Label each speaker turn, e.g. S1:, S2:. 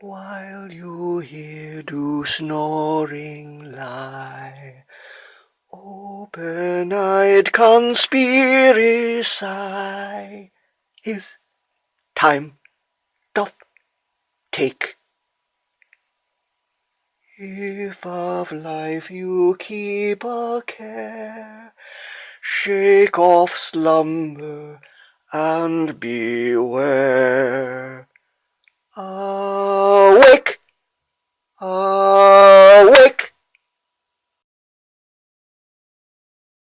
S1: While you here do snoring lie, Open-eyed conspiracy His time doth take. If of life you keep a care, Shake off slumber and beware. Awake!